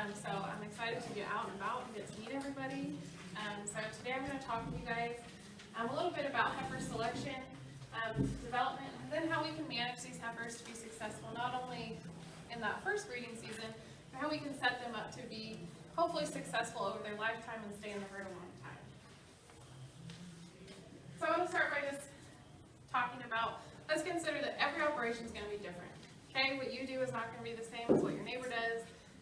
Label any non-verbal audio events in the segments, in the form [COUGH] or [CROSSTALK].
Um, so I'm excited to get out and about and get to meet everybody. Um, so today I'm gonna talk to you guys, um, a little bit about heifer selection, um, development, and then how we can manage these heifers to be successful, not only in that first breeding season, but how we can set them up to be hopefully successful over their lifetime and stay in the herd a long time. So I want to start by just talking about, let's consider that every operation is going to be different. Okay, what you do is not going to be the same as what your neighbor does.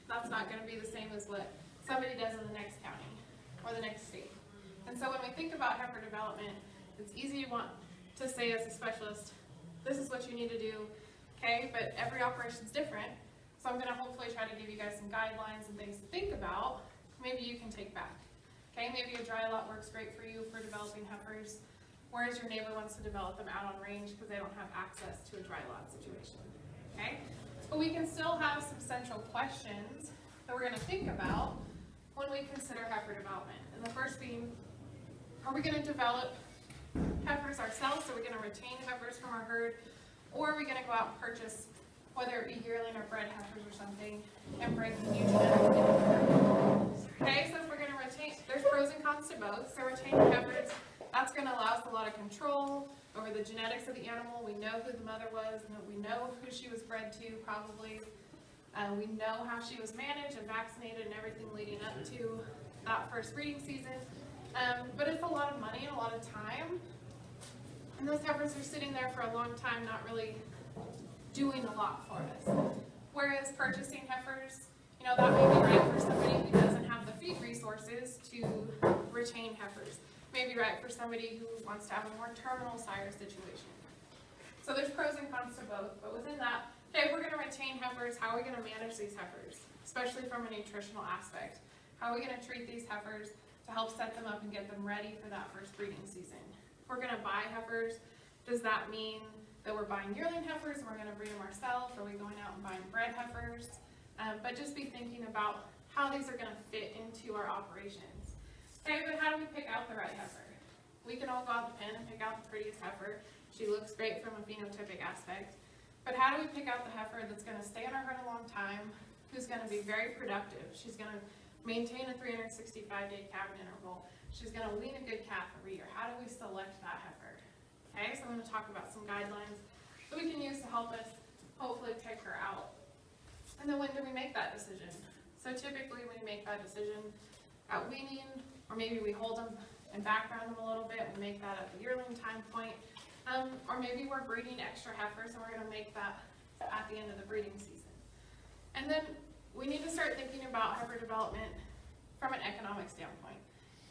That's not going to be the same as what somebody does in the next county or the next state. And so when we think about heifer development, it's easy to want to say as a specialist, this is what you need to do, okay? But every operation is different. So I'm going to hopefully try to give you guys some guidelines and things to think about. Maybe you can take back. Okay, maybe a dry lot works great for you for developing heifers, whereas your neighbor wants to develop them out on range because they don't have access to a dry lot situation. Okay, but we can still have some central questions that we're going to think about when we consider heifer development. And the first being, are we going to develop heifers ourselves? Are we going to retain heifers from our herd? Or are we going to go out and purchase, whether it be yearling or bred heifers or something, and bring new genetics into? Okay, so if we're going to retain, there's pros and cons to both. So retaining heifers, that's going to allow us a lot of control over the genetics of the animal. We know who the mother was, and we know who she was bred to, probably. Uh, we know how she was managed and vaccinated and everything leading up to that first breeding season. Um, but it's a lot of money and a lot of time. And those heifers are sitting there for a long time, not really doing a lot for us. Whereas purchasing heifers, you know, that may be right for somebody who doesn't have the feed resources to retain heifers. Maybe right for somebody who wants to have a more terminal sire situation. So there's pros and cons to both, but within that, okay, if we're gonna retain heifers, how are we gonna manage these heifers? Especially from a nutritional aspect. How are we gonna treat these heifers to help set them up and get them ready for that first breeding season? If we're gonna buy heifers, does that mean that we're buying yearling heifers and we're gonna breed them ourselves? Are we going out and buying bred heifers? Um, but just be thinking about how these are gonna fit into our operations. Okay, but how do we pick out the right heifer? We can all go out the pen and pick out the prettiest heifer. She looks great from a phenotypic aspect. But how do we pick out the heifer that's gonna stay in our herd a long time, who's gonna be very productive? She's gonna maintain a three hundred and sixty-five day calving interval. She's gonna wean a good calf every year. How do we select that heifer? Okay, so I'm gonna talk about some guidelines that we can use to help us hopefully pick her out. And then when do we make that decision? So typically we make that decision at weaning, or maybe we hold them and background them a little bit, we make that at the yearling time point. Um, or maybe we're breeding extra heifers and we're gonna make that at the end of the breeding season. And then we need to start thinking about heifer development from an economic standpoint.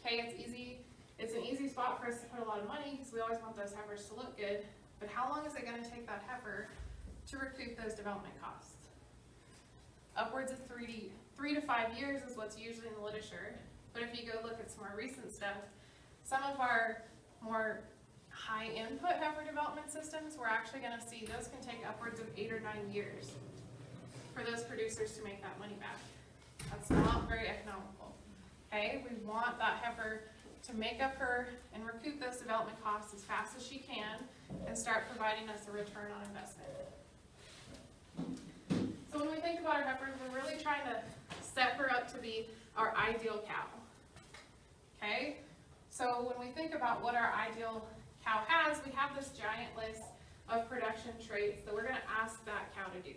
Okay, it's easy, it's an easy spot for us to put a lot of money, because we always want those heifers to look good, but how long is it gonna take that heifer to recoup those development costs? Upwards of three three to five years is what's usually in the literature, but if you go look at some more recent stuff, some of our more high input heifer development systems, we're actually gonna see those can take upwards of eight or nine years for those producers to make that money back. That's not very economical. Okay, we want that heifer to make up her and recoup those development costs as fast as she can and start providing us a return on investment. So when we think about our heifers, we're really trying to set her up to be our ideal cow. Okay, so when we think about what our ideal cow has, we have this giant list of production traits that we're gonna ask that cow to do.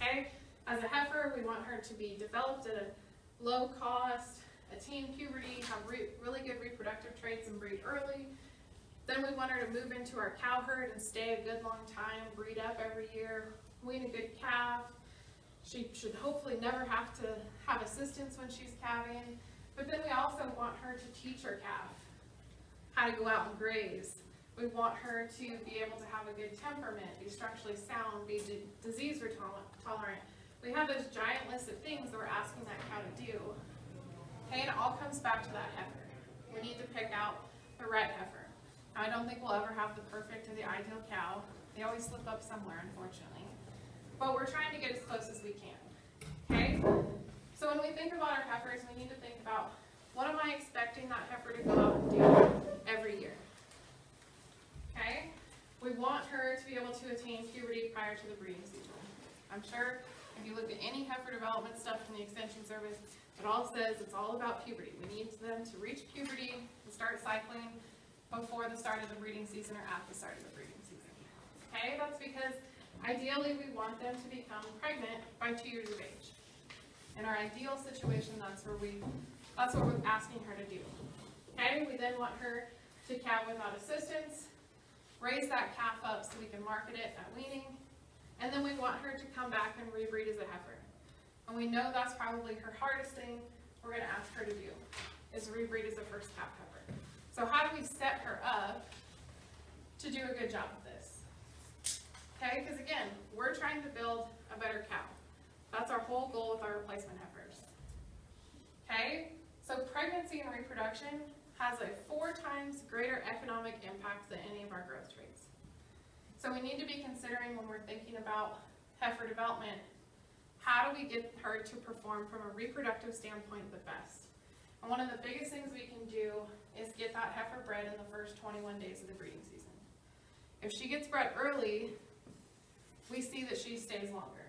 Okay, as a heifer, we want her to be developed at a low cost, attain puberty, have re really good reproductive traits and breed early. Then we want her to move into our cow herd and stay a good long time, breed up every year, wean a good calf. She should hopefully never have to have assistance when she's calving. But then we also want her to teach her calf how to go out and graze. We want her to be able to have a good temperament, be structurally sound, be disease tolerant. We have this giant list of things that we're asking that cow to do. Okay, and it all comes back to that heifer. We need to pick out the right heifer. I don't think we'll ever have the perfect or the ideal cow. They always slip up somewhere, unfortunately. But we're trying to get as close as we can. Okay? So when we think about our heifers, we need to think about what am I expecting that heifer to go out and do every year? Okay? We want her to be able to attain puberty prior to the breeding season. I'm sure If you look at any heifer development stuff from the extension service, it all says it's all about puberty. We need them to reach puberty and start cycling before the start of the breeding season or at the start of the breeding season. Okay, that's because ideally we want them to become pregnant by two years of age. In our ideal situation, that's where we, that's what we're asking her to do. Okay, we then want her to calve without assistance, raise that calf up so we can market it at weaning, and then we want her to come back and rebreed as a heifer. And we know that's probably her hardest thing we're gonna ask her to do, is rebreed as a first calf heifer. So how do we set her up to do a good job of this? Okay, because again, we're trying to build a better cow. That's our whole goal with our replacement heifers. Okay, so pregnancy and reproduction has a four times greater economic impact than any of our growth traits. So we need to be considering when we're thinking about heifer development, how do we get her to perform from a reproductive standpoint the best? And one of the biggest things we can do is get that heifer bred in the first twenty-one days of the breeding season. If she gets bred early, we see that she stays longer.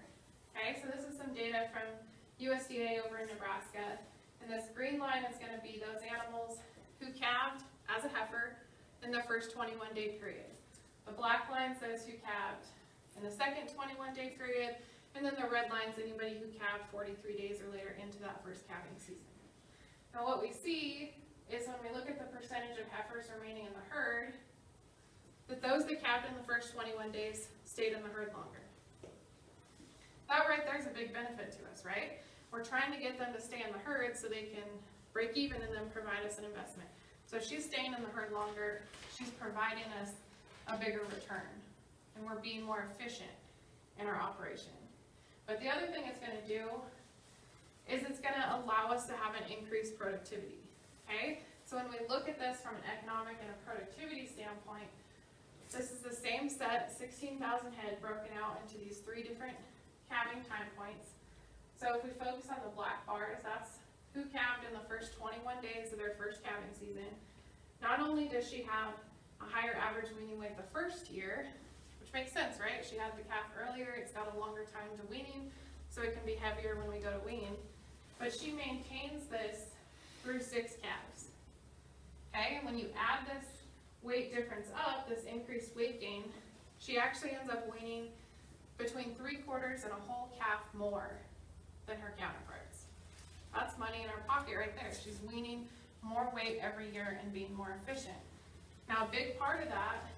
Okay, so this is some data from USDA over in Nebraska. And this green line is gonna be those animals who calved as a heifer in the first twenty-one day period. The black line says who calved in the second twenty-one day period, and then the red line's anybody who calved forty-three days or later into that first calving season. Now what we see is when we look at the percentage of heifers remaining in the herd, that those that calved in the first twenty-one days stayed in the herd longer. That right there is a big benefit to us, right? We're trying to get them to stay in the herd so they can break even and then provide us an investment. So she's staying in the herd longer, she's providing us a bigger return, and we're being more efficient in our operation. But the other thing it's gonna do is it's gonna allow us to have an increased productivity, okay? So when we look at this from an economic and a productivity standpoint, this is the same set, sixteen thousand head broken out into these three different calving time points. So if we focus on the black bars, that's who calved in the first twenty-one days of their first calving season. Not only does she have a higher average weaning weight the first year, which makes sense, right? She had the calf earlier, it's got a longer time to weaning, so it can be heavier when we go to wean. But she maintains this through six calves. Okay, and when you add this weight difference up, this increased weight gain, she actually ends up weaning between three quarters and a whole calf more than her counterparts. That's money in her pocket right there. She's weaning more weight every year and being more efficient. Now, a big part of that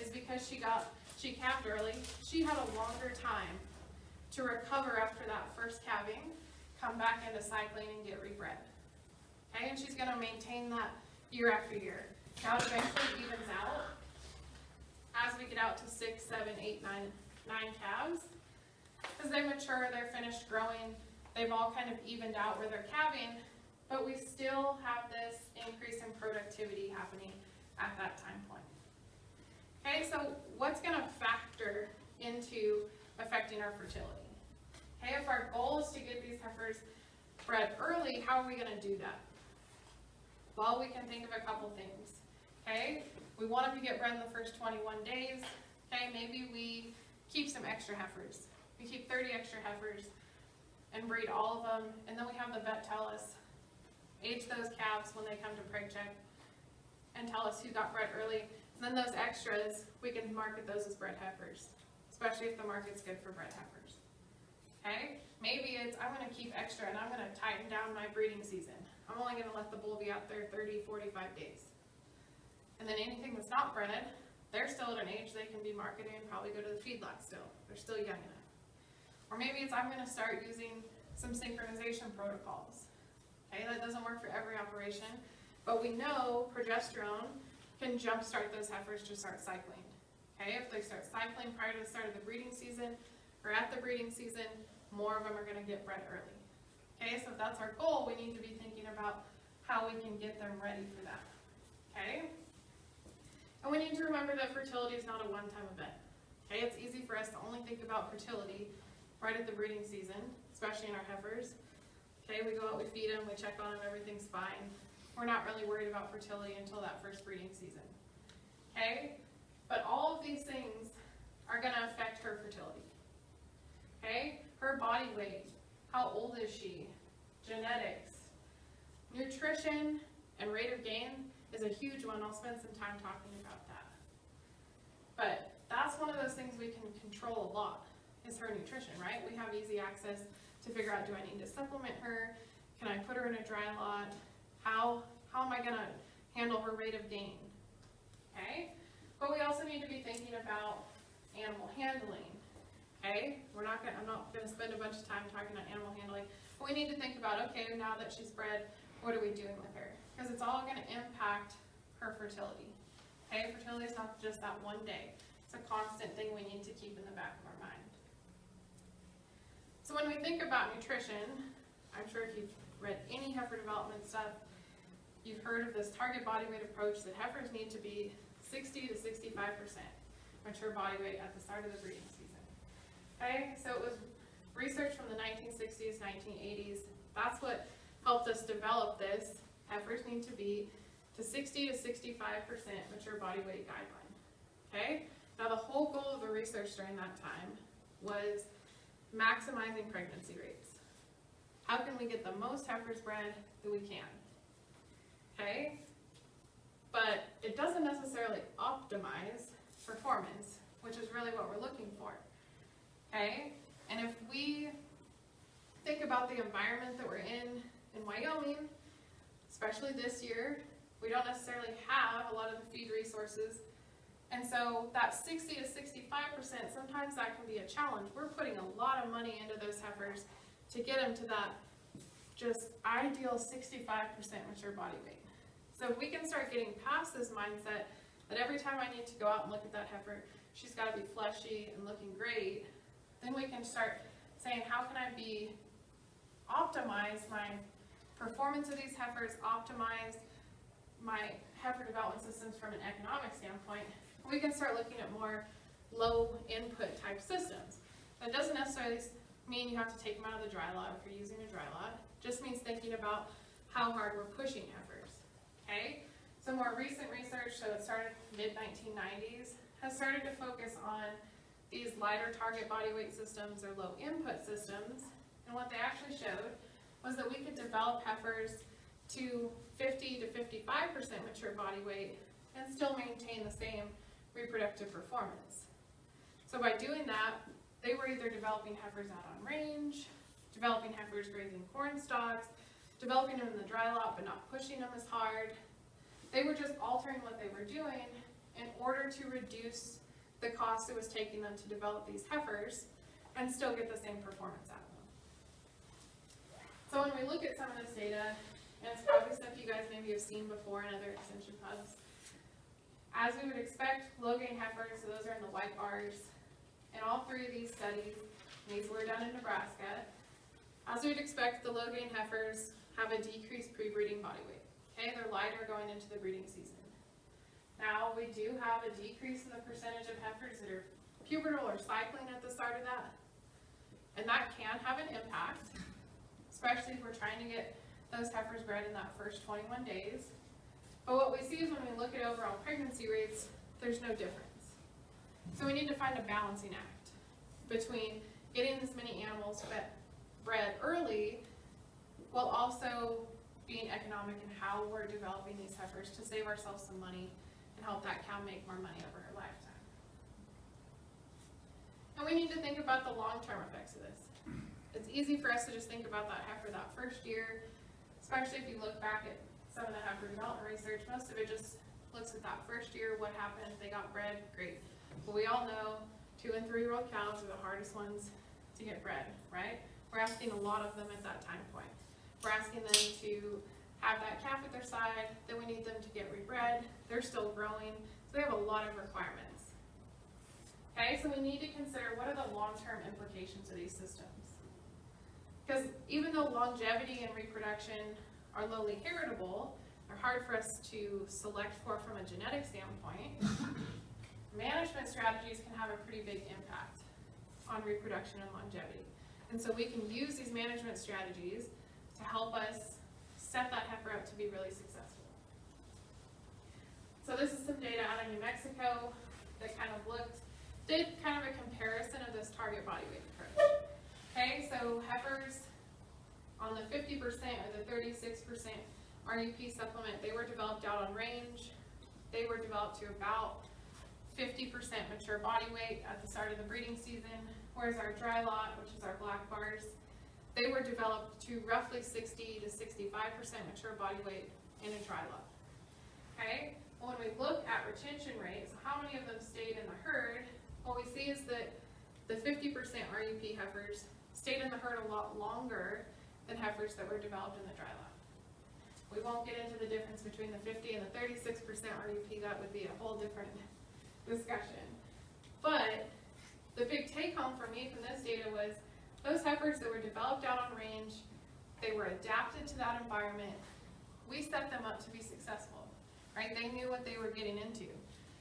is because she got, she calved early, she had a longer time to recover after that first calving, come back into cycling and get rebred. Okay, and she's gonna maintain that year after year. Now it eventually evens out as we get out to six, seven, eight, nine, nine calves. As they mature, they're finished growing, they've all kind of evened out where they're calving, but we still have this increase in productivity happening at that time point. Okay, so what's gonna factor into affecting our fertility? Okay, if our goal is to get these heifers bred early, how are we gonna do that? Well, we can think of a couple things, okay? We want them to get bred in the first twenty-one days, okay? Maybe we keep some extra heifers. We keep thirty extra heifers and breed all of them, and then we have the vet tell us, age those calves when they come to preg check, and tell us who got bred early. And then those extras, we can market those as bred heifers, especially if the market's good for bred heifers. Okay? Maybe it's, I'm gonna keep extra and I'm gonna tighten down my breeding season. I'm only gonna let the bull be out there 30, 45 days. And then anything that's not bred, they're still at an age they can be marketed and probably go to the feedlot still. They're still young enough. Or maybe it's I'm gonna start using some synchronization protocols. Okay, that doesn't work for every operation, but we know progesterone can jumpstart those heifers to start cycling. Okay, if they start cycling prior to the start of the breeding season or at the breeding season, more of them are gonna get bred early. Okay, so if that's our goal, we need to be thinking about how we can get them ready for that. Okay? And we need to remember that fertility is not a one-time event. Okay, it's easy for us to only think about fertility right at the breeding season, especially in our heifers. Okay, we go out, we feed them, we check on them, everything's fine. We're not really worried about fertility until that first breeding season. Okay, but all of these things are gonna affect her fertility. Okay, her body weight, how old is she, genetics, nutrition, and rate of gain is a huge one. I'll spend some time talking that's one of those things we can control a lot, is her nutrition, right? We have easy access to figure out, do I need to supplement her? Can I put her in a dry lot? How, how am I gonna handle her rate of gain? Okay? But we also need to be thinking about animal handling. Okay? We're not gonna, I'm not gonna spend a bunch of time talking about animal handling. But we need to think about, okay, now that she's bred, what are we doing with her? Because it's all gonna impact her fertility. Okay, fertility is not just that one day. A constant thing we need to keep in the back of our mind. So when we think about nutrition, I'm sure if you've read any heifer development stuff, you've heard of this target body weight approach that heifers need to be sixty to sixty-five percent mature body weight at the start of the breeding season. Okay, so it was research from the nineteen sixties, nineteen eighties. That's what helped us develop this. Heifers need to be to sixty to sixty-five percent mature body weight guideline. Okay, now the whole goal of the research during that time was maximizing pregnancy rates. How can we get the most heifers bred that we can? Okay, but it doesn't necessarily optimize performance, which is really what we're looking for. Okay, and if we think about the environment that we're in in Wyoming, especially this year, we don't necessarily have a lot of the feed resources. And so that sixty to sixty-five percent, sometimes that can be a challenge. We're putting a lot of money into those heifers to get them to that just ideal sixty-five percent mature body weight. So if we can start getting past this mindset that every time I need to go out and look at that heifer, she's gotta be fleshy and looking great, then we can start saying, how can I be, optimize my performance of these heifers, optimize my heifer development systems from an economic standpoint, we can start looking at more low input type systems. That doesn't necessarily mean you have to take them out of the dry lot if you're using a dry lot, just means thinking about how hard we're pushing heifers, okay? So more recent research, so it started mid nineteen nineties, has started to focus on these lighter target body weight systems or low input systems. And what they actually showed was that we could develop heifers to fifty to fifty-five percent mature body weight and still maintain the same reproductive performance. So by doing that, they were either developing heifers out on range, developing heifers grazing corn stalks, developing them in the dry lot but not pushing them as hard. They were just altering what they were doing in order to reduce the cost it was taking them to develop these heifers and still get the same performance out of them. So when we look at some of this data, and it's probably stuff you guys maybe have seen before in other extension pubs, as we would expect, low gain heifers, so those are in the white bars, in all three of these studies, these were done in Nebraska, as we'd expect, the low gain heifers have a decreased pre-breeding body weight. Okay, they're lighter going into the breeding season. Now, we do have a decrease in the percentage of heifers that are pubertal or cycling at the start of that. And that can have an impact, especially if we're trying to get those heifers bred in that first twenty-one days. But what we see is when we look at overall pregnancy rates, there's no difference. So we need to find a balancing act between getting this many animals bred early while also being economic in how we're developing these heifers to save ourselves some money and help that cow make more money over her lifetime. And we need to think about the long-term effects of this. It's easy for us to just think about that heifer that first year, especially if you look back at some of the heifer development research, most of it just looks at that first year, what happened, they got bred, great. But we all know two and three-year-old cows are the hardest ones to get bred, right? We're asking a lot of them at that time point. We're asking them to have that calf at their side, then we need them to get rebred, they're still growing, so they have a lot of requirements. Okay, so we need to consider what are the long-term implications of these systems. Because even though longevity and reproduction are lowly heritable, they're hard for us to select for from a genetic standpoint, [LAUGHS] management strategies can have a pretty big impact on reproduction and longevity. And so we can use these management strategies to help us set that heifer up to be really successful. So this is some data out of New Mexico that kind of looked, did kind of a comparison of this target body weight approach. Okay, so heifers on the fifty percent or the thirty-six percent RUP supplement, they were developed out on range. They were developed to about fifty percent mature body weight at the start of the breeding season, whereas our dry lot, which is our black bars, they were developed to roughly sixty to sixty-five percent mature body weight in a dry lot. Okay, when we look at retention rates, how many of them stayed in the herd, what we see is that the fifty percent RUP heifers stayed in the herd a lot longer than heifers that were developed in the dry lot. We won't get into the difference between the fifty and the thirty-six percent RUP, that would be a whole different [LAUGHS] discussion. But the big take home for me from this data was those heifers that were developed out on range, they were adapted to that environment. We set them up to be successful, right? They knew what they were getting into.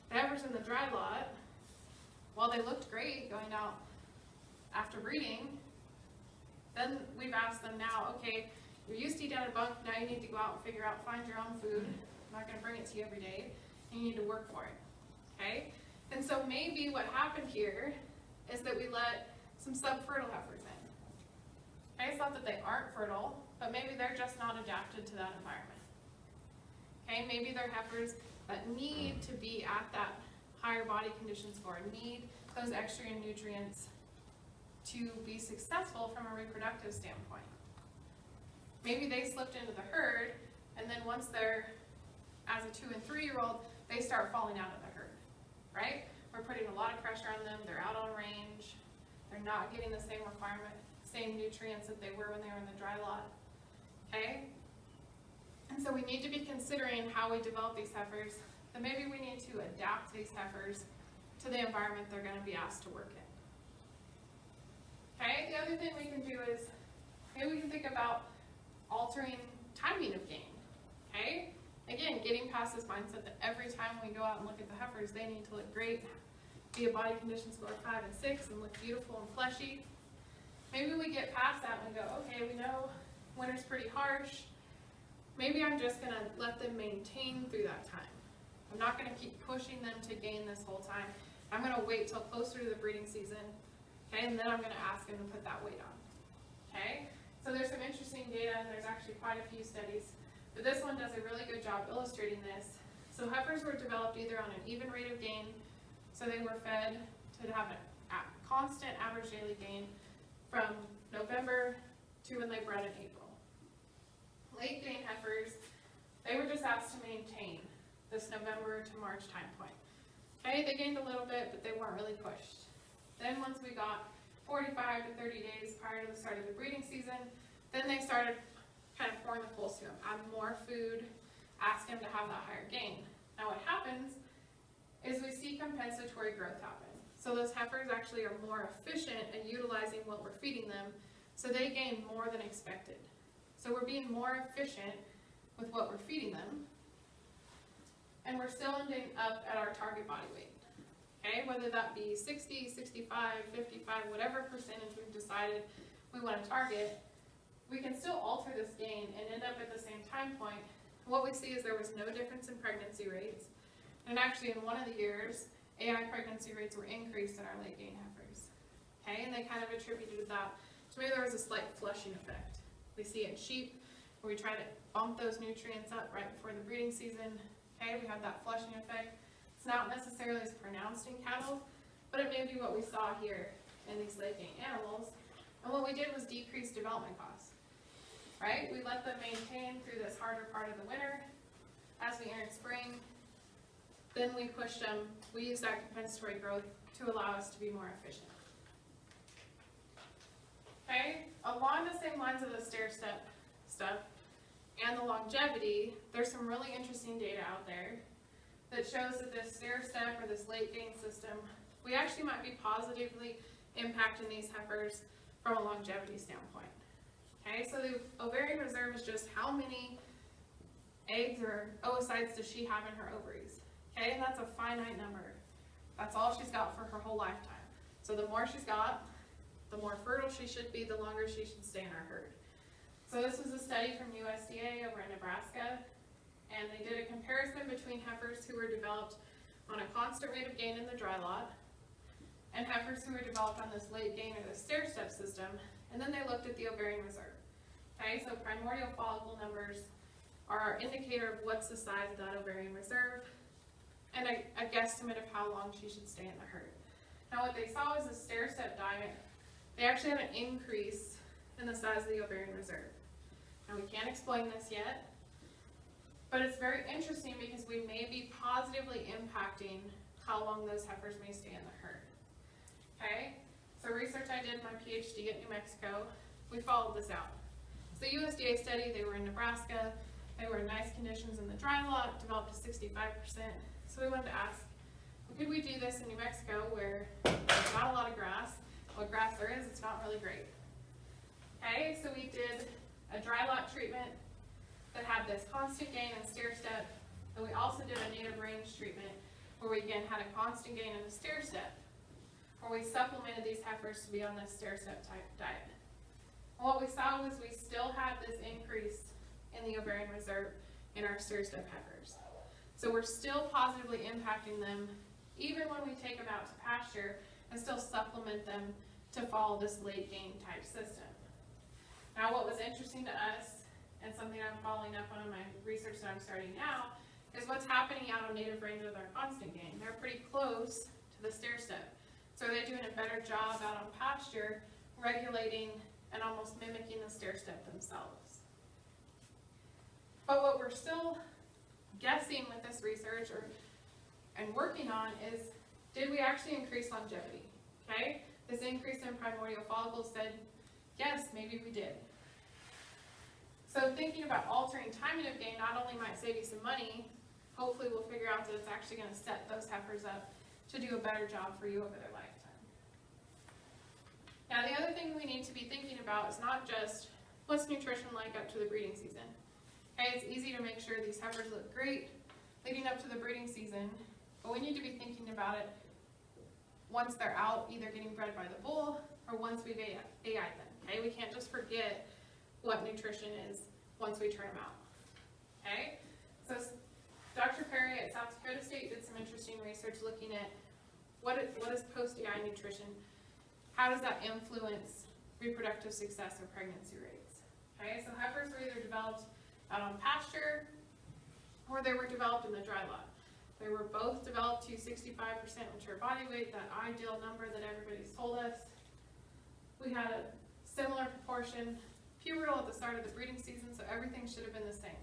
The heifers in the dry lot, while they looked great going out after breeding, then we've asked them now, okay, you're used to eating out of bunk, now you need to go out and figure out, find your own food. I'm not gonna bring it to you every day, and you need to work for it, okay? And so maybe what happened here is that we let some subfertile heifers in. Okay, it's not that they aren't fertile, but maybe they're just not adapted to that environment. Okay, maybe they're heifers that need to be at that higher body condition score, need those extra nutrients to be successful from a reproductive standpoint. Maybe they slipped into the herd, and then once they're, as a two and three year old, they start falling out of the herd, right? We're putting a lot of pressure on them, they're out on range, they're not getting the same requirement, same nutrients that they were when they were in the dry lot, okay? And so we need to be considering how we develop these heifers, that maybe we need to adapt these heifers to the environment they're gonna be asked to work in. Okay, the other thing we can do is, maybe we can think about altering timing of gain, okay? Again, getting past this mindset that every time we go out and look at the heifers, they need to look great, be a body condition score five and six, and look beautiful and fleshy. Maybe we get past that and go, okay, we know winter's pretty harsh, maybe I'm just gonna let them maintain through that time. I'm not gonna keep pushing them to gain this whole time. I'm gonna wait till closer to the breeding season, okay, and then I'm gonna ask them to put that weight on, okay? So there's some interesting data, and there's actually quite a few studies, but this one does a really good job illustrating this. So heifers were developed either on an even rate of gain, so they were fed to have a constant average daily gain from November to when they bred in April. Late gain heifers, they were just asked to maintain this November to March time point. Okay, they gained a little bit, but they weren't really pushed. Then once we got forty-five to thirty days prior to the start of the breeding season, then they started kind of pouring the coals to them, add more food, ask them to have that higher gain. Now what happens is we see compensatory growth happen. So those heifers actually are more efficient at utilizing what we're feeding them, so they gain more than expected. So we're being more efficient with what we're feeding them, and we're still ending up at our target body weight. Okay, whether that be 60, 65, 55, whatever percentage we've decided we want to target, we can still alter this gain and end up at the same time point. What we see is there was no difference in pregnancy rates, and actually in one of the years, AI pregnancy rates were increased in our late gain heifers. Okay, and they kind of attributed that to maybe there was a slight flushing effect. We see it in sheep, where we try to bump those nutrients up right before the breeding season. Okay, we have that flushing effect. It's not necessarily as pronounced in cattle, but it may be what we saw here in these late gain animals. And what we did was decrease development costs. Right? We let them maintain through this harder part of the winter. As we entered spring, then we pushed them, we used that compensatory growth to allow us to be more efficient. Okay, along the same lines of the stair step stuff and the longevity, there's some really interesting data out there that shows that this stair step or this late gain system, we actually might be positively impacting these heifers from a longevity standpoint. Okay, so the ovarian reserve is just how many eggs or oocytes does she have in her ovaries? Okay, and that's a finite number. That's all she's got for her whole lifetime. So the more she's got, the more fertile she should be, the longer she should stay in our herd. So this was a study from USDA over in Nebraska, and they did a comparison between heifers who were developed on a constant rate of gain in the dry lot and heifers who were developed on this late gain or the stair step system, And then they looked at the ovarian reserve. Okay, so primordial follicle numbers are our indicator of what's the size of that ovarian reserve and a, a guesstimate of how long she should stay in the herd. Now what they saw was a stair-step diet, they actually had an increase in the size of the ovarian reserve. Now we can't explain this yet, but it's very interesting because we may be positively impacting how long those heifers may stay in the herd. Okay, so research I did my PhD at New Mexico, we followed this out. A USDA study, they were in Nebraska, they were in nice conditions in the dry lot, developed to sixty-five percent. So we wanted to ask, could we do this in New Mexico where there's not a lot of grass? What grass there is, it's not really great. Okay, so we did a dry lot treatment that had this constant gain and stair step. And we also did a native range treatment where we again had a constant gain and a stair step. Where we supplemented these heifers to be on this stair step type diet. And what we saw was we still had this increase in the ovarian reserve in our stair step heifers. So we're still positively impacting them even when we take them out to pasture and still supplement them to follow this late gain type system. Now what was interesting to us and something I'm following up on in my research that I'm starting now is what's happening out on native range with our constant gain. They're pretty close to the stair step. So they're they doing a better job out on pasture regulating and almost mimicking the stair step themselves? But what we're still guessing with this research or and working on is did we actually increase longevity? Okay? This increase in primordial follicles said, yes, maybe we did. So thinking about altering timing of gain not only might save you some money, hopefully we'll figure out that it's actually gonna set those heifers up to do a better job for you over their lifetime. Now the other thing we need to be thinking about is not just what's nutrition like up to the breeding season. Okay, it's easy to make sure these heifers look great leading up to the breeding season, but we need to be thinking about it once they're out, either getting bred by the bull or once we've AI'd them. Okay, we can't just forget what nutrition is once we turn them out. Okay, so Dr. Perry at South Dakota State did some interesting research looking at what is, what is post-AI nutrition, how does that influence reproductive success or pregnancy rates. Okay, so heifers were either developed out on pasture or they were developed in the dry lot. They were both developed to 65% mature body weight, that ideal number that everybody's told us. We had a similar proportion pubertal at the start of the breeding season, so everything should have been the same.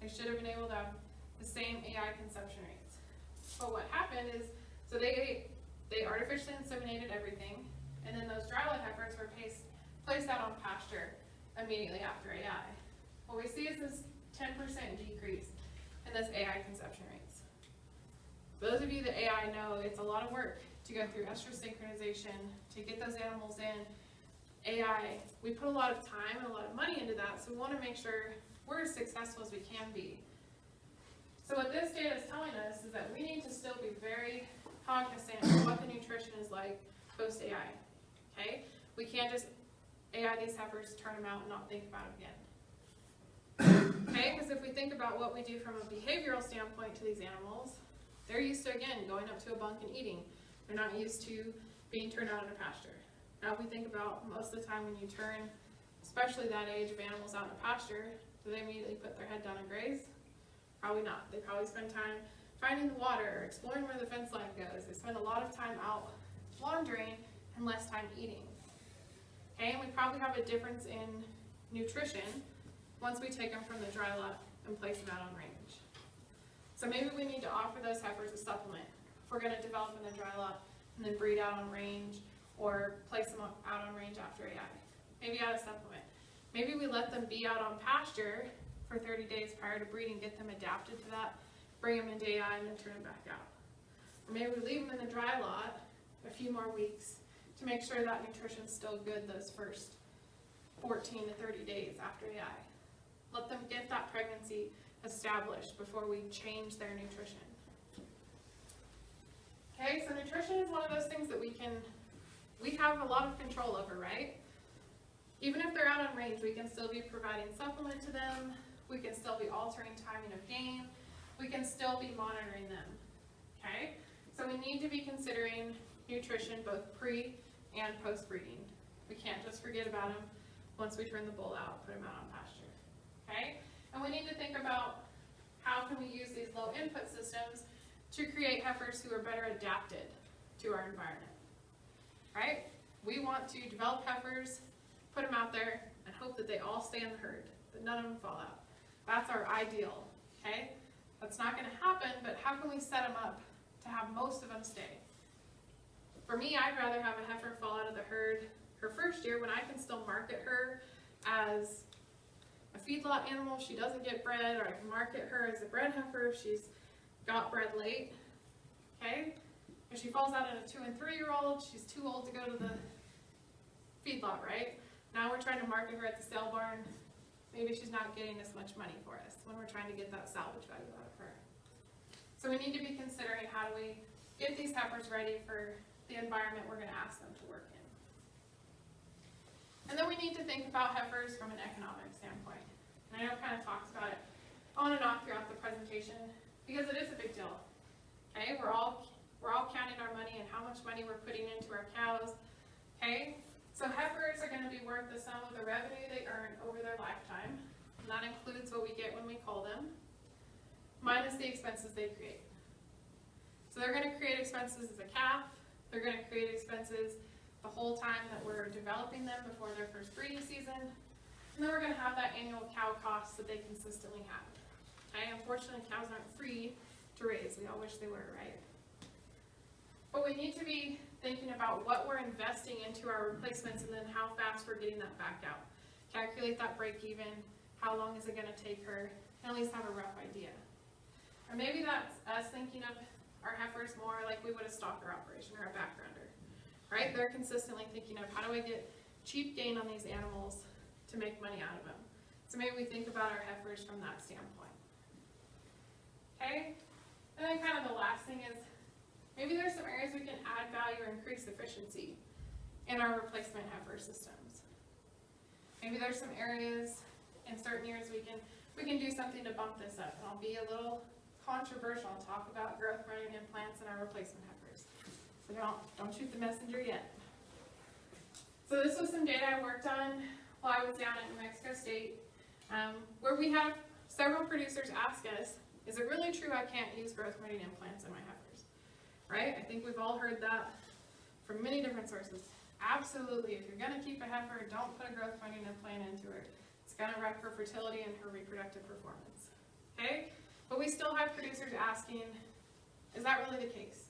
They should have been able to have the same AI conception rates. But what happened is, so they they artificially inseminated everything, and then those dry lot heifers were placed, placed out on pasture immediately after AI. What we see is this 10% decrease in this AI conception rates. Those of you that AI know, it's a lot of work to go through estrus synchronization, to get those animals in. AI, we put a lot of time and a lot of money into that, so we want to make sure we're as successful as we can be. So what this data is telling us is that we need to still be very cognizant of what the nutrition is like post-AI, okay? We can't just AI these heifers, turn them out, and not think about them again. Okay, because if we think about what we do from a behavioral standpoint to these animals, they're used to, again, going up to a bunk and eating. They're not used to being turned out in a pasture. Now, we think about most of the time when you turn, especially that age of animals out in a pasture, do they immediately put their head down and graze? Probably not. They probably spend time finding the water, exploring where the fence line goes. They spend a lot of time out wandering and less time eating. Okay, and we probably have a difference in nutrition once we take them from the dry lot and place them out on range. So maybe we need to offer those heifers a supplement. If we're gonna develop in the dry lot and then breed out on range or place them out on range after AI. Maybe add a supplement. Maybe we let them be out on pasture for 30 days prior to breeding, get them adapted to that, bring them into AI and then turn them back out. Or maybe we leave them in the dry lot a few more weeks to make sure that nutrition's still good those first 14 to 30 days after AI. Let them get that pregnancy established before we change their nutrition. Okay, so nutrition is one of those things that we can, we have a lot of control over, right? Even if they're out on range, we can still be providing supplement to them, we can still be altering timing of gain, we can still be monitoring them, okay? So we need to be considering nutrition both pre and post breeding. We can't just forget about them once we turn the bull out, put them out on pasture, okay? And we need to think about how can we use these low input systems to create heifers who are better adapted to our environment, right? We want to develop heifers, put them out there, and hope that they all stay in the herd, that none of them fall out. That's our ideal, okay? That's not gonna happen, but how can we set them up to have most of them stay? For me, I'd rather have a heifer fall out of the herd her first year when I can still market her as a feedlot animal, she doesn't get bred, or I can market her as a bred heifer if she's got bred late, okay? If she falls out at a two and three year old, she's too old to go to the feedlot, right? Now we're trying to market her at the sale barn, maybe she's not getting as much money for us when we're trying to get that salvage value out of her. So we need to be considering how do we get these heifers ready for the environment we're gonna ask them to work in. And then we need to think about heifers from an economic standpoint. And I know kind of talks about it on and off throughout the presentation, because it is a big deal. Okay, we're all, we're all counting our money and how much money we're putting into our cows, okay? So heifers are gonna be worth the sum of the revenue they earn over their lifetime, and that includes what we get when we cull them, minus the expenses they create. So they're gonna create expenses as a calf, they're gonna create expenses the whole time that we're developing them before their first breeding season, and then we're gonna have that annual cow cost that they consistently have. Okay, unfortunately, cows aren't free to raise, we all wish they were, right? But we need to be thinking about what we're investing into our replacements and then how fast we're getting that back out. Calculate that break even, how long is it gonna take her, and at least have a rough idea. Or maybe that's us thinking of our heifers more like we would a stocker operation or a backgrounder, right? They're consistently thinking of how do I get cheap gain on these animals to make money out of them. So maybe we think about our heifers from that standpoint. Okay? And then kind of the last thing is, maybe there's some areas we can add value or increase efficiency in our replacement heifer systems. Maybe there's some areas in certain years we can, we can do something to bump this up. And I'll be a little controversial and talk about growth running implants in our replacement heifers. So don't, don't shoot the messenger yet. So this was some data I worked on while I was down at New Mexico State, um, where we have several producers ask us, is it really true I can't use growth running implants in my? Right? I think we've all heard that from many different sources. Absolutely, if you're gonna keep a heifer, don't put a growth running implant into her. It's gonna wreck her fertility and her reproductive performance. Okay? But we still have producers asking, is that really the case?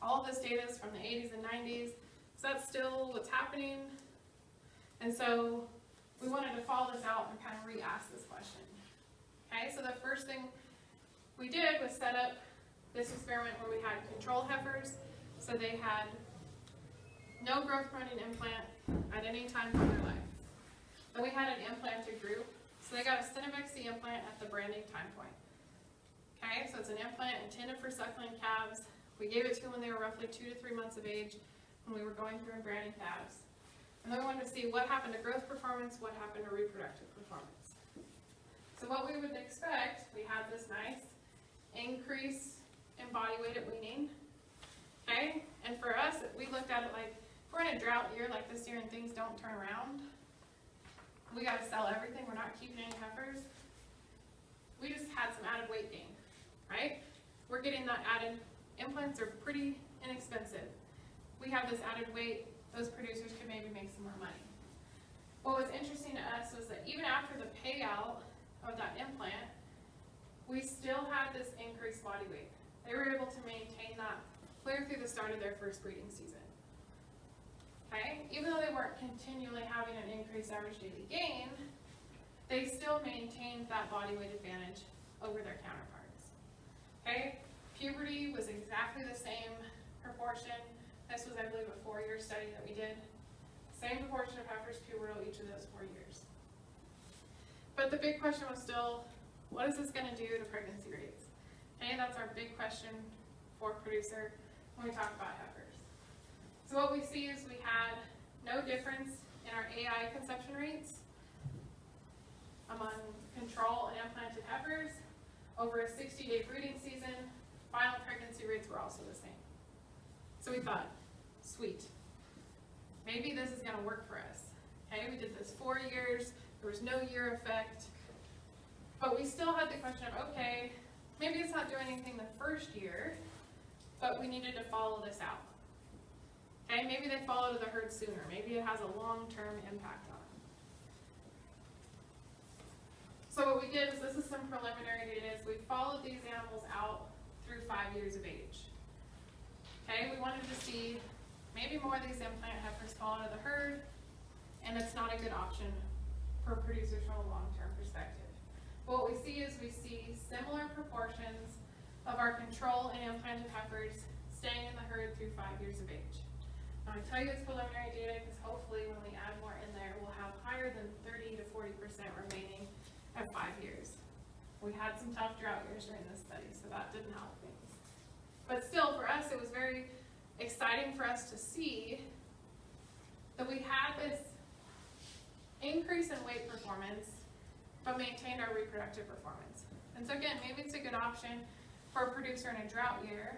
All this data is from the 80s and 90s. Is that still what's happening? And so we wanted to follow this out and kind of re-ask this question. Okay, so the first thing we did was set up this experiment where we had control heifers. So they had no growth running implant at any time in their life. Then we had an implanted group. So they got a Synovex C implant at the branding time point. Okay, so it's an implant intended for suckling calves. We gave it to them when they were roughly two to three months of age when we were going through and branding calves. And then we wanted to see what happened to growth performance, what happened to reproductive performance. So what we would expect, we had this nice increase in body weight at weaning. Okay, and for us, we looked at it like, if we're in a drought year like this year and things don't turn around, we gotta sell everything, we're not keeping any heifers. We just had some added weight gain, right? We're getting that added, implants are pretty inexpensive. We have this added weight, those producers could maybe make some more money. What was interesting to us was that even after the payout of that implant, we still had this increased body weight. They were able to maintain that clear through the start of their first breeding season. Okay, even though they weren't continually having an increased average daily gain, they still maintained that body weight advantage over their counterparts. Okay, puberty was exactly the same proportion. This was, I believe, a four-year study that we did. Same proportion of heifers pubertal each of those four years. But the big question was still, what is this gonna do to pregnancy rates? Okay, that's our big question for producer when we talk about heifers. So what we see is we had no difference in our AI conception rates among control and implanted heifers. Over a 60-day breeding season, final pregnancy rates were also the same. So we thought, sweet. maybe this is gonna work for us. Okay, we did this four years, there was no year effect. But we still had the question of, okay, maybe it's not doing anything the first year, but we needed to follow this out. Okay, maybe they follow to the herd sooner, maybe it has a long-term impact on them. So what we did is, this is some preliminary data, is we followed these animals out through five years of age. Okay, we wanted to see, maybe more of these implant heifers fall out of the herd, and it's not a good option for producers from a long-term perspective. What we see is we see similar proportions of our control and implanted heifers staying in the herd through five years of age. Now, I tell you it's preliminary data because hopefully when we add more in there, we'll have higher than thirty to forty percent remaining at five years. We had some tough drought years during this study, so that didn't help things. But still, for us, it was very exciting for us to see that we had this increase in weight performance, but maintained our reproductive performance. And so again, maybe it's a good option for a producer in a drought year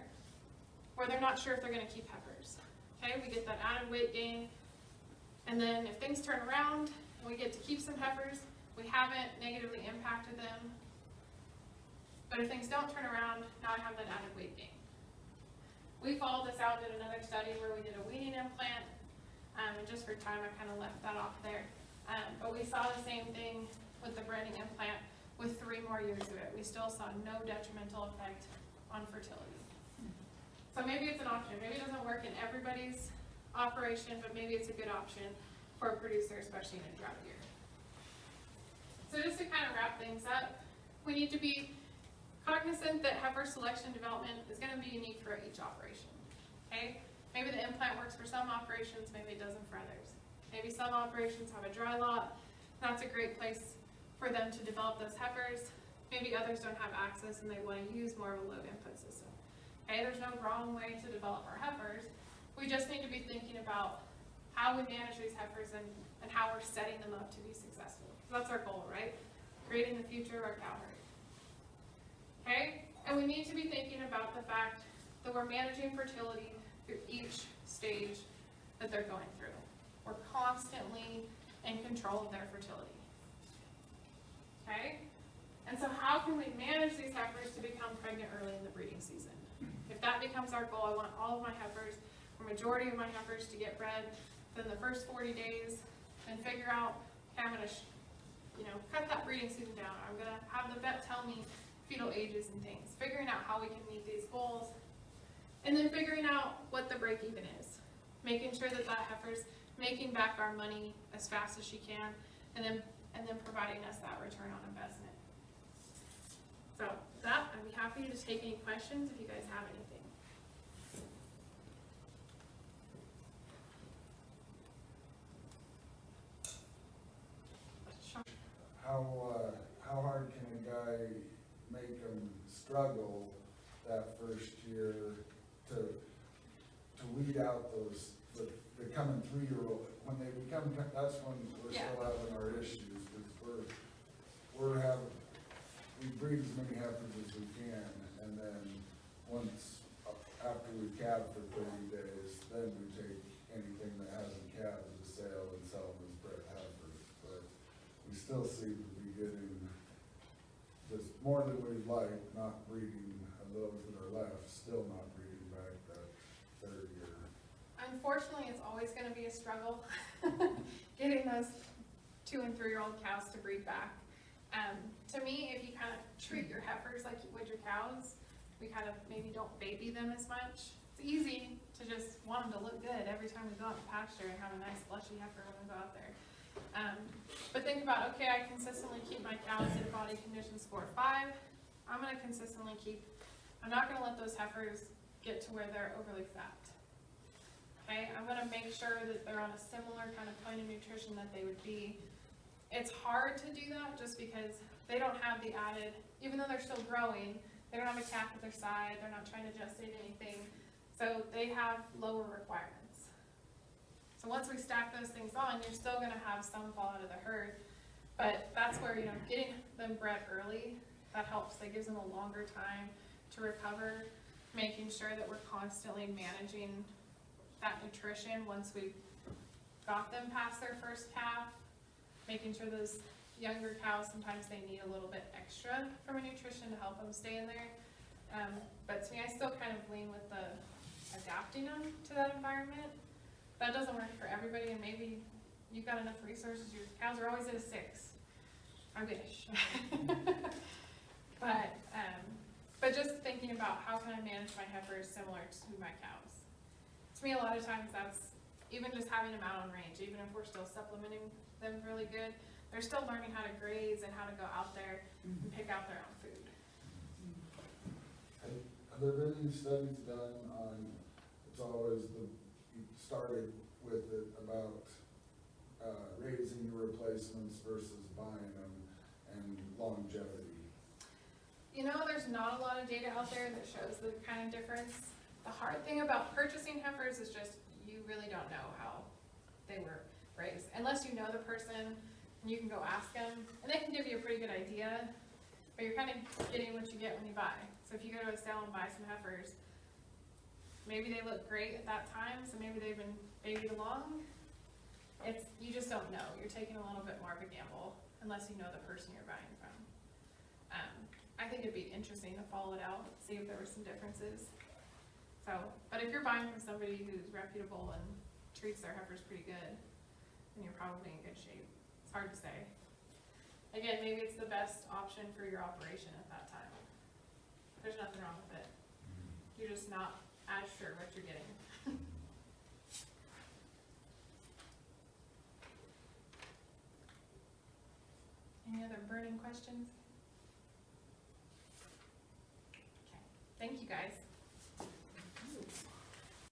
where they're not sure if they're gonna keep heifers. Okay, we get that added weight gain, and then if things turn around and we get to keep some heifers, we haven't negatively impacted them. But if things don't turn around, now I have that added weight gain. We followed this out, in another study where we did a weaning implant, um, and just for time, I kind of left that off there. Um, but we saw the same thing with the branding implant with three more years of it. We still saw no detrimental effect on fertility. So maybe it's an option. Maybe it doesn't work in everybody's operation, but maybe it's a good option for a producer, especially in a drought year. So just to kind of wrap things up, we need to be cognizant that heifer selection development is gonna be unique for each operation, okay? Maybe the implant works for some operations, maybe it doesn't for others. Maybe some operations have a dry lot, that's a great place for them to develop those heifers. Maybe others don't have access and they wanna use more of a low input system. Okay, there's no wrong way to develop our heifers, we just need to be thinking about how we manage these heifers and, and how we're setting them up to be successful. That's our goal, right? Creating the future of our cow herd. Okay, and we need to be thinking about the fact that we're managing fertility through each stage that they're going through. We're constantly in control of their fertility. Okay? And so how can we manage these heifers to become pregnant early in the breeding season? If that becomes our goal, I want all of my heifers, or majority of my heifers to get bred within the first forty days, and figure out, okay, I'm gonna, you know, cut that breeding season down. I'm gonna have the vet tell me fetal ages and things, figuring out how we can meet these goals. And then figuring out what the break even is, making sure that that heifer's making back our money as fast as she can, and then, and then providing us that return on investment. So, with that, I'd be happy to take any questions if you guys have anything. How, uh, how hard can a guy make them struggle that first year to, to weed out those, the, the coming three-year-old? When they become, that's when we're Yeah. still having our issues, because we're, we're having, we breed as many heifers as we can, and then once, after we calve for thirty days, then we take anything that hasn't calved to sale and sell them as bred heifers, but we still seem to be getting just more than we'd like, not breeding, and those that are left, still not breeding back that third year. Unfortunately, it's always gonna be a struggle, [LAUGHS] getting those two and three-year-old cows to breed back. Um, to me, if you kind of treat your heifers like you would your cows, we kind of maybe don't baby them as much. It's easy to just want them to look good every time we go out to pasture and have a nice fleshy heifer when we go out there. Um, but think about, okay, I consistently keep my cows in body condition score five, I'm gonna consistently keep, I'm not gonna let those heifers get to where they're overly fat. Okay, I'm gonna make sure that they're on a similar kind of point of nutrition that they would be. It's hard to do that just because they don't have the added, even though they're still growing, they don't have a calf at their side, they're not trying to gestate anything, so they have lower requirements. So once we stack those things on, you're still gonna have some fall out of the herd, but that's where, you know, getting them bred early, that helps, that gives them a longer time to recover, making sure that we're constantly managing that nutrition once we got them past their first calf, making sure those younger cows, sometimes they need a little bit extra from a nutrition to help them stay in there. Um, but to me, I still kind of lean with the adapting them to that environment. That doesn't work for everybody, and maybe you've got enough resources, your cows are always at a six. I wish. [LAUGHS] But, um, but just thinking about how can I manage my heifers similar to my cows? To me, a lot of times that's, even just having them out on range, even if we're still supplementing them really good, they're still learning how to graze and how to go out there and pick out their own food. Have have there been any studies done on, it's always the, you started with it about, uh, raising your replacements versus buying them and longevity? You know, there's not a lot of data out there that shows the kind of difference. The hard thing about purchasing heifers is just you really don't know how they were raised. Unless you know the person and you can go ask them, and they can give you a pretty good idea, but you're kind of getting what you get when you buy. So if you go to a sale and buy some heifers, maybe they look great at that time, so maybe they've been babied along. It's, you just don't know. You're taking a little bit more of a gamble unless you know the person you're buying from. Um, I think it'd be interesting to follow it out, see if there were some differences. So, but if you're buying from somebody who's reputable and treats their heifers pretty good, then you're probably in good shape. It's hard to say. Again, maybe it's the best option for your operation at that time. There's nothing wrong with it. Mm-hmm. You're just not as sure what you're getting. [LAUGHS] Any other burning questions? Okay, thank you guys.